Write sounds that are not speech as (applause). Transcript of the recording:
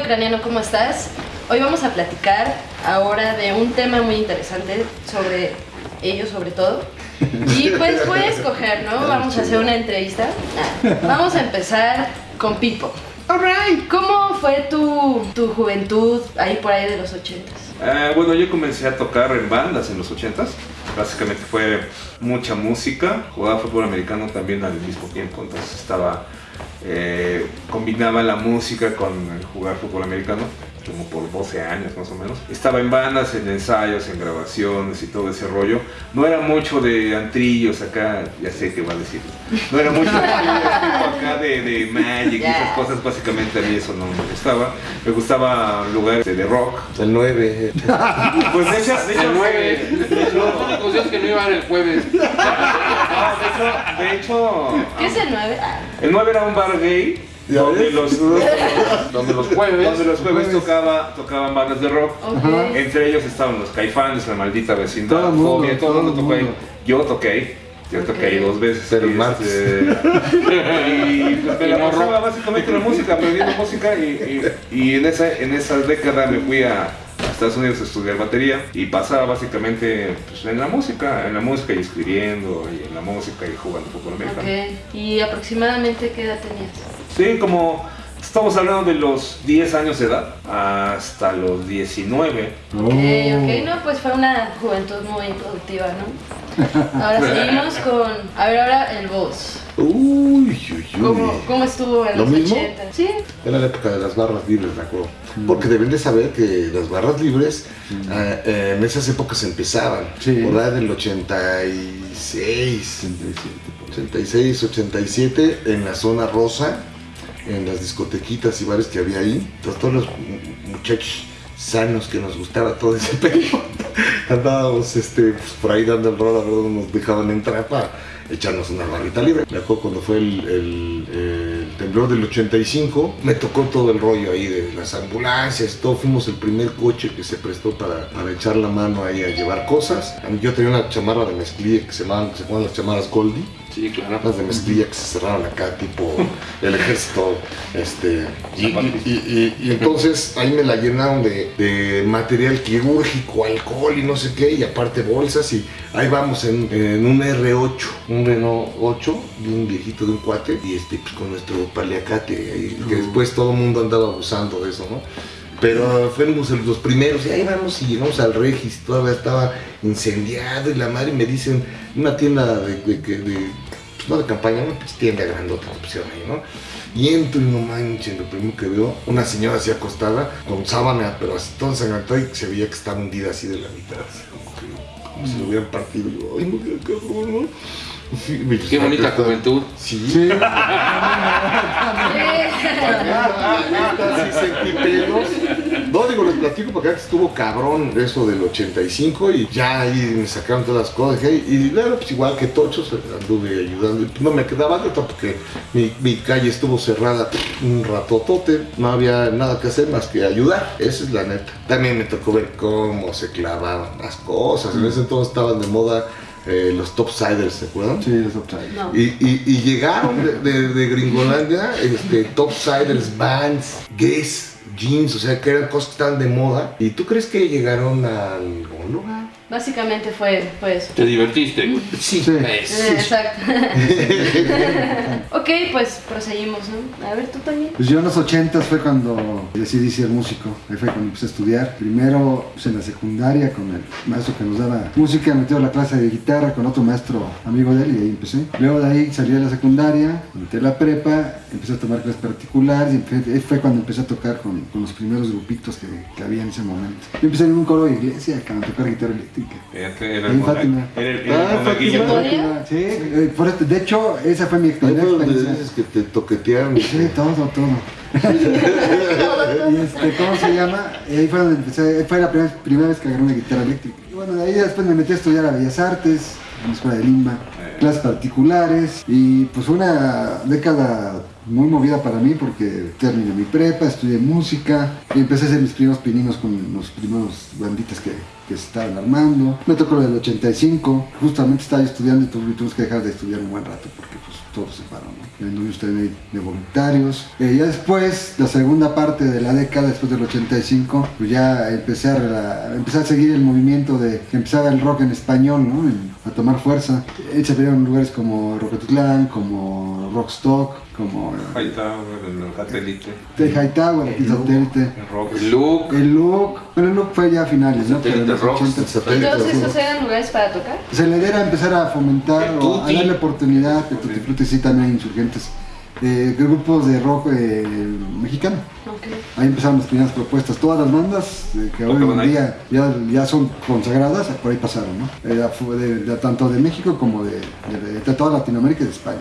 ucraniano, ¿cómo estás? Hoy vamos a platicar ahora de un tema muy interesante sobre ellos sobre todo. Y pues voy a escoger, ¿no? Vamos a hacer una entrevista. Vamos a empezar con Pipo. Alright. ¿Cómo fue tu, tu juventud ahí por ahí de los ochentas? Eh, bueno, yo comencé a tocar en bandas en los 80s. Básicamente fue mucha música. Jugaba fútbol americano también al mismo tiempo. Entonces estaba. Eh, combinaba la música con el jugar fútbol americano. Como por 12 años más o menos. Estaba en bandas, en ensayos, en grabaciones y todo ese rollo. No era mucho de antrillos acá, ya sé qué va a decir. No era mucho de acá de, de Magic y esas cosas. Básicamente a mí eso no me gustaba. Me gustaba lugares de rock. El 9. Pues de hecho, de hecho, El 9. Los únicos días que no iban el jueves. (laughs) De hecho, de hecho, ¿Qué es el 9? Ah, el 9 era un bar gay ¿Ya donde ves? los, (laughs) Donde los jueves. donde los jueves tocaba, tocaban bandas de rock. Entre ellos estaban los caifanes, la maldita vecindad, Todo el mundo, Fobia, todo el todo mundo el tocó ahí. Yo toqué ahí. Yo toqué ahí dos veces. Pero (laughs) y, Marx. este, y pues me la pasaba básicamente la música, aprendiendo música y, y, y en, esa, en esa década me fui a Estados Unidos a estudiar batería y pasaba básicamente pues, en la música, en la música y escribiendo y en la música y jugando fútbol americano. Ok. ¿Y aproximadamente qué edad tenías? Sí, como estamos hablando de los 10 años de edad hasta los 19. Ok, ok, no, pues fue una juventud muy productiva, ¿no? (laughs) Ahora seguimos con, a ver, ahora el voz. Uy, uy, uy. ¿Cómo, cómo estuvo en ¿Lo los mismo? 80? Sí, Era la época de las barras libres, me acuerdo. Porque deben de saber que las barras libres ah, eh, en esas épocas empezaban. Sí. Por ahí del 86, 86, 87, en la zona rosa, en las discotequitas y bares que había ahí. Entonces, todos los mu- muchachos sanos que nos gustaba todo ese (laughs) pedo, andábamos este, pues, por ahí dando el rol, a ver dónde nos dejaban entrar para echarnos una barrita libre. Me acuerdo cuando fue el, el- el temblor del 85, me tocó todo el rollo ahí de las ambulancias, todo. Fuimos el primer coche que se prestó para, para echar la mano ahí a llevar cosas. Yo tenía una chamarra de mezclilla que se llamaban, se llamaban las chamarras Goldie Sí, claro. las de mezclilla que se cerraron acá, tipo el ejército, este, y, y- y- y- y entonces ahí me la llenaron de, de material quirúrgico, alcohol y no sé qué, y aparte bolsas, y ahí vamos en, en un R8, un Renault 8, de un viejito de un cuate, y este, pues con nuestro paliacate, que después todo el mundo andaba abusando de eso, ¿no? Pero fuimos los primeros y ahí vamos y llegamos al Regis, todavía estaba incendiado y la madre me dicen, una tienda de, de, de- de- pues no de campaña, una pues, tienda grandota que pusieron ahí, ¿no? Y entro y no manchen, lo primero que veo, una señora así acostada, con sábana, pero así toda ensangrentada y se veía que estaba hundida así de la mitad, así como, que, como si lo hubieran partido. Y yo, ay, no, qué cabrón, ¿no? Sí, Qué bonita está- juventud. (laughs) Sí, Sí. sí sentí pelos. No, digo, les platico porque acá estuvo cabrón eso del 85 y ya ahí me sacaron todas las cosas. Y, y luego, pues igual que Tochos, anduve ayudando. Y, pues, no me quedaba de otra porque mi, mi calle estuvo cerrada un ratotote. No había nada que hacer más que ayudar. Esa es la neta. También me tocó ver cómo se clavaban las cosas. En ese entonces estaban de moda eh, los topsiders, ¿se acuerdan? Sí, es upside. no. Y, y- y llegaron de, de- de Gringolandia, este, topsiders, bands, Guess, jeans, o sea que eran cosas que estaban de moda. ¿Y tú crees que llegaron a algún lugar? Básicamente fue, fue eso. Te divertiste. Sí. Sí. Eh, Exacto. (laughs) ok, pues proseguimos, ¿no? A ver, tú también. Pues yo en los 80 fue cuando decidí ser músico. Ahí fue cuando empecé a estudiar. Primero pues, en la secundaria con el maestro que nos daba música, metió la clase de guitarra con otro maestro amigo de él y ahí empecé. Luego de ahí salí a la secundaria, a la prepa, empecé a tomar clases particulares y fue cuando empecé a tocar con, con los primeros grupitos que, que había en ese momento. Yo empecé en un coro de iglesia a tocar guitarra eléctrica. Era, el Fátima. Era el- Ah, Fátima. ¿Monaguillo? Sí, eh, por esto- de hecho, esa fue mi Ahí dices que te toquetearon. Sí, todo, todo. (laughs) y este, ¿cómo se llama? Y ahí fue donde empecé, fue la primera, primera vez que agarré una guitarra eléctrica. Y bueno, de ahí después me metí a estudiar a Bellas Artes, en la escuela de Limba, clases particulares, y pues una década muy movida para mí porque terminé mi prepa, estudié música y empecé a hacer mis primeros pininos con los primeros banditas que, se estaban armando. Me tocó el 85, justamente estaba estudiando y tuvimos que dejar de estudiar un buen rato porque pues todo se paró, ¿no? En usted de, voluntarios. Eh, ya después, la segunda parte de la década, después del 85, pues ya empecé a, empecé a seguir el movimiento de que empezaba el rock en español, ¿no? A tomar fuerza. Eh, se veían lugares como Rocketitlán, como Rockstock, como eh, Hightower, el satélite, The Hightower, aquí satélite. el rock. Luke. El look, bueno, el look fue ya a finales, ¿no? Pero en los Satélite Rocks, 80. el satélite. Entonces, sí. ¿esos eran lugares para tocar? Se le era empezar a fomentar El o a darle oportunidad, que Tutti Frutti sí también insurgentes, eh, grupos de rock eh, mexicano. Ok. Ahí empezaron las primeras propuestas. Todas las bandas eh, que hoy en día ya, ya son consagradas, por ahí pasaron, ¿no? Fu- de- de- tanto de México como de, de- de toda Latinoamérica y de España.